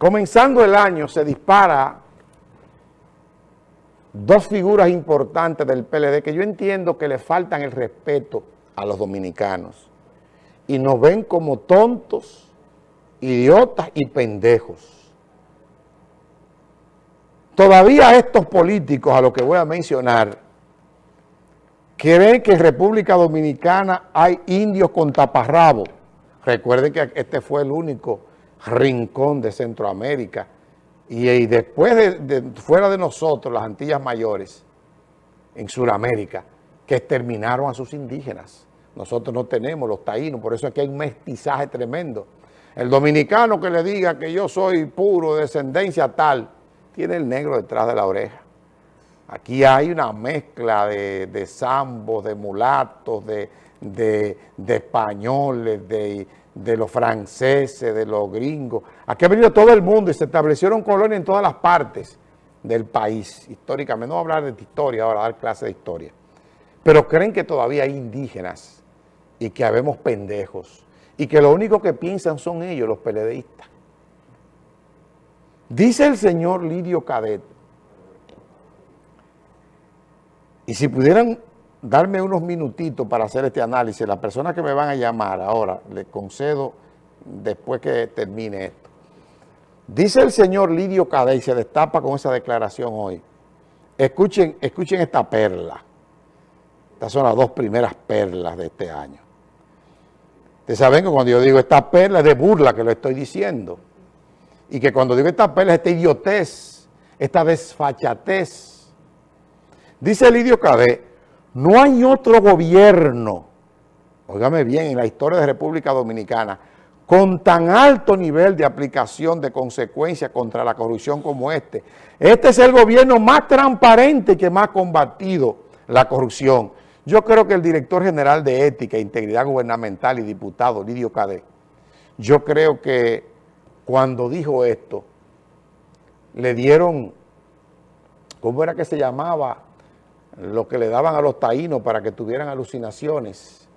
Comenzando el año se dispara dos figuras importantes del PLD que yo entiendo que le faltan el respeto a los dominicanos y nos ven como tontos, idiotas y pendejos. Todavía estos políticos, a los que voy a mencionar, creen que en República Dominicana hay indios con taparrabo. Recuerden que este fue el único rincón de Centroamérica. Y, después de, fuera de nosotros, las Antillas Mayores, en Sudamérica, que exterminaron a sus indígenas. Nosotros no tenemos los taínos, por eso aquí hay un mestizaje tremendo. El dominicano que le diga que yo soy puro, descendencia tal, tiene el negro detrás de la oreja. Aquí hay una mezcla de, de zambos, de mulatos, de, de españoles, de de los franceses, de los gringos. Aquí ha venido todo el mundo y se establecieron colonias en todas las partes del país, históricamente. No voy a hablar de historia ahora, dar clase de historia. Pero creen que todavía hay indígenas y que habemos pendejos y que lo único que piensan son ellos, los peledeístas. Dice el señor Lidio Cadet, y si pudieran darme unos minutitos para hacer este análisis. Las personas que me van a llamar ahora, les concedo después que termine esto. Dice el señor Lidio Cadey, se destapa con esa declaración hoy. Escuchen, escuchen esta perla. Estas son las dos primeras perlas de este año. Ustedes saben que cuando yo digo esta perla es de burla que lo estoy diciendo. Y que cuando digo esta perla es esta idiotez, esta desfachatez. Dice Lidio Cadet, no hay otro gobierno, óigame bien, en la historia de República Dominicana, con tan alto nivel de aplicación de consecuencias contra la corrupción como este. Este es el gobierno más transparente que más ha combatido la corrupción. Yo creo que el director general de Ética e Integridad Gubernamental y diputado, Lidio Cadé, yo creo que cuando dijo esto, le dieron, ¿cómo era que se llamaba? Lo que le daban a los taínos para que tuvieran alucinaciones.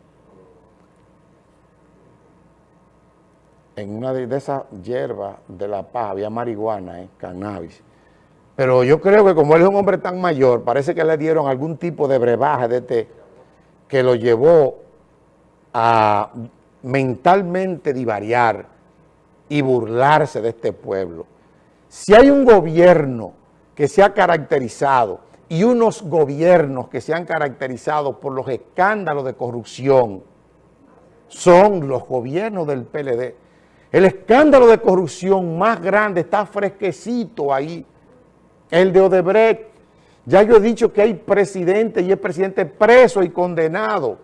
En una de, esas hierbas de la paz había marihuana, eh, cannabis. Pero yo creo que como él es un hombre tan mayor, parece que le dieron algún tipo de brebaje de que lo llevó a mentalmente divariar y burlarse de este pueblo. Si hay un gobierno que se ha caracterizado y unos gobiernos que se han caracterizado por los escándalos de corrupción son los gobiernos del PLD. El escándalo de corrupción más grande está fresquecito ahí, el de Odebrecht. Ya yo he dicho que hay presidente y es presidente preso y condenado.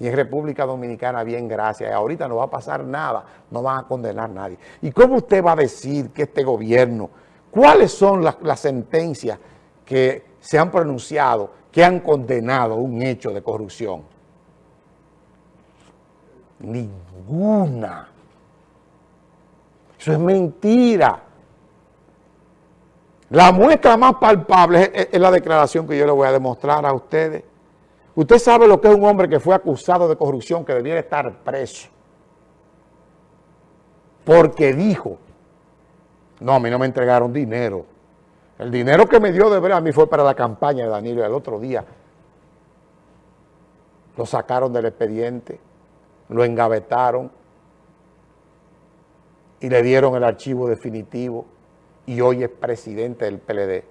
Y en República Dominicana, bien, gracias. Ahorita no va a pasar nada, no van a condenar a nadie. ¿Y cómo usted va a decir que este gobierno, cuáles son las, las sentencias que se han pronunciado, que han condenado un hecho de corrupción. Ninguna. Eso es mentira. La muestra más palpable es, la declaración que yo le voy a demostrar a ustedes. Usted sabe lo que es un hombre que fue acusado de corrupción, que debiera estar preso. Porque dijo, no, a mí no me entregaron dinero. El dinero que me dio de ver a mí fue para la campaña de Danilo. El otro día lo sacaron del expediente, lo engavetaron y le dieron el archivo definitivo y hoy es presidente del PLD.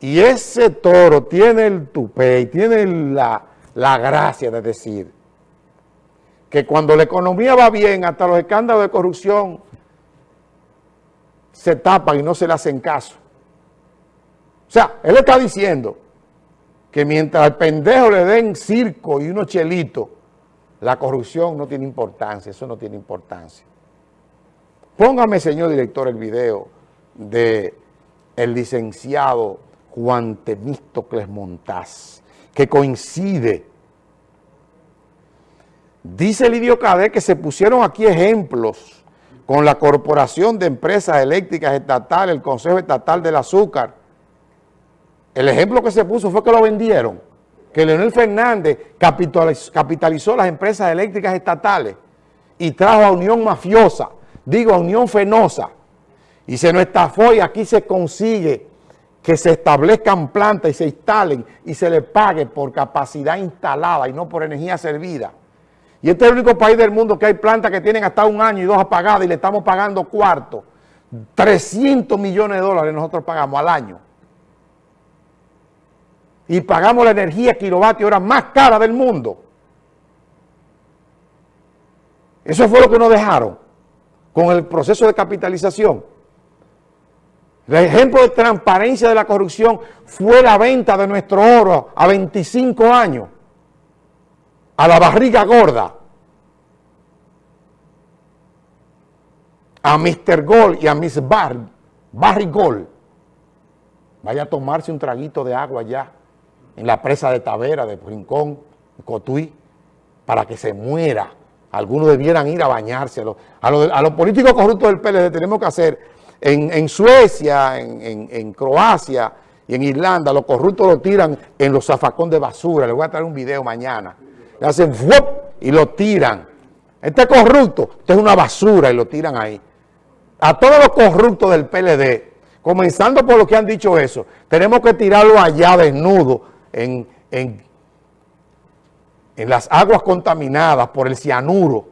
Y ese toro tiene el tupé y tiene la, la gracia de decir que cuando la economía va bien, hasta los escándalos de corrupción se tapan y no se le hacen caso. O sea, él está diciendo que mientras al pendejo le den circo y unos chelitos, la corrupción no tiene importancia, eso no tiene importancia. Póngame, señor director, el video de el licenciado Juan Temístocles Montaz, que coincide. Dice el idiocade que se pusieron aquí ejemplos con la Corporación de Empresas Eléctricas Estatales, el Consejo Estatal del Azúcar, el ejemplo que se puso fue que lo vendieron, que Leonel Fernández capitalizó, las empresas eléctricas estatales y trajo a Unión Mafiosa, digo a Unión Fenosa, Y se nos estafó y aquí se consigue que se establezcan plantas y se instalen y se le pague por capacidad instalada y no por energía servida. Y este es el único país del mundo que hay plantas que tienen hasta un año y dos apagadas y le estamos pagando cuarto. 300 millones de dólares nosotros pagamos al año. Y pagamos la energía kilovatio hora más cara del mundo. Eso fue lo que nos dejaron con el proceso de capitalización. El ejemplo de transparencia de la corrupción fue la venta de nuestro oro a 25 años, a la barriga gorda, a Mr. Gold y a Miss Bar, Barry. Vaya a tomarse un traguito de agua allá, en la presa de Tavera, de Rincón, Cotuí, para que se muera. Algunos debieran ir a bañarse. A los, políticos corruptos del PLD tenemos que hacer en, Suecia, en, Croacia y en Irlanda, los corruptos lo tiran en los zafacón de basura. Les voy a traer un video mañana. Le hacen ¡fuop! y lo tiran. Este corrupto, esto es una basura y lo tiran ahí. A todos los corruptos del PLD, comenzando por los que han dicho eso, tenemos que tirarlo allá desnudo en, en en las aguas contaminadas por el cianuro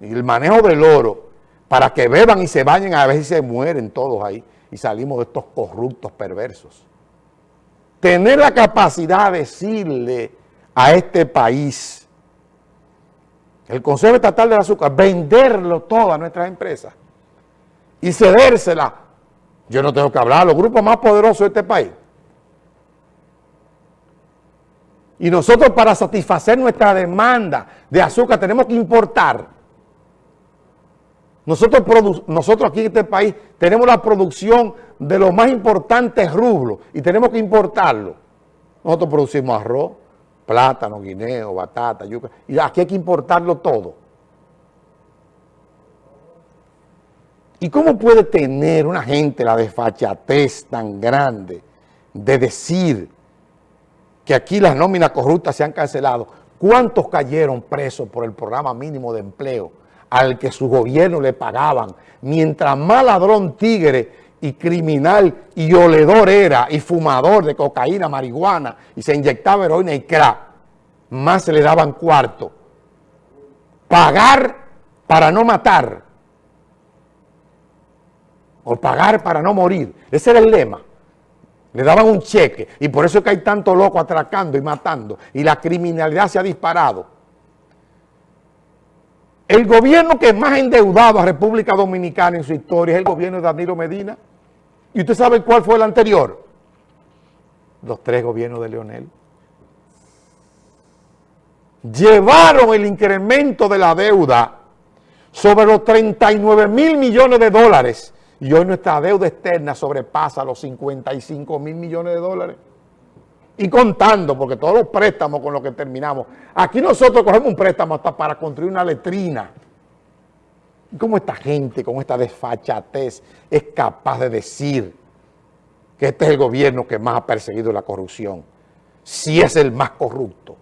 y el manejo del oro para que beban y se bañen a veces se mueren todos ahí y salimos de estos corruptos perversos. Tener la capacidad de decirle a este país, el Consejo Estatal del Azúcar, venderlo todo a nuestras empresas y cedérsela. Yo no tengo que hablar, los grupos más poderosos de este país Y nosotros para satisfacer nuestra demanda de azúcar tenemos que importar. Nosotros, nosotros aquí en este país tenemos la producción de los más importantes rublos y tenemos que importarlo. Nosotros producimos arroz, plátano, guineo, batata, yuca, y aquí hay que importarlo todo. ¿Y cómo puede tener una gente la desfachatez tan grande de decir que aquí las nóminas corruptas se han cancelado. ¿Cuántos cayeron presos por el programa mínimo de empleo al que su gobierno le pagaban? Mientras más ladrón tigre y criminal y oledor era y fumador de cocaína, marihuana y se inyectaba heroína y crack, más se le daban cuarto. Pagar para no matar o pagar para no morir. Ese era el lema. Le daban un cheque y por eso es que hay tanto loco atracando y matando y la criminalidad se ha disparado. El gobierno que más endeudado a República Dominicana en su historia es el gobierno de Danilo Medina. ¿Y usted sabe cuál fue el anterior? Los tres gobiernos de Leonel. Llevaron el incremento de la deuda sobre los 39 mil millones de dólares y hoy nuestra deuda externa sobrepasa los 55 mil millones de dólares. Y contando, porque todos los préstamos con los que terminamos. Aquí nosotros cogemos un préstamo hasta para construir una letrina. ¿Cómo esta gente con esta desfachatez es capaz de decir que este es el gobierno que más ha perseguido la corrupción? Si es el más corrupto.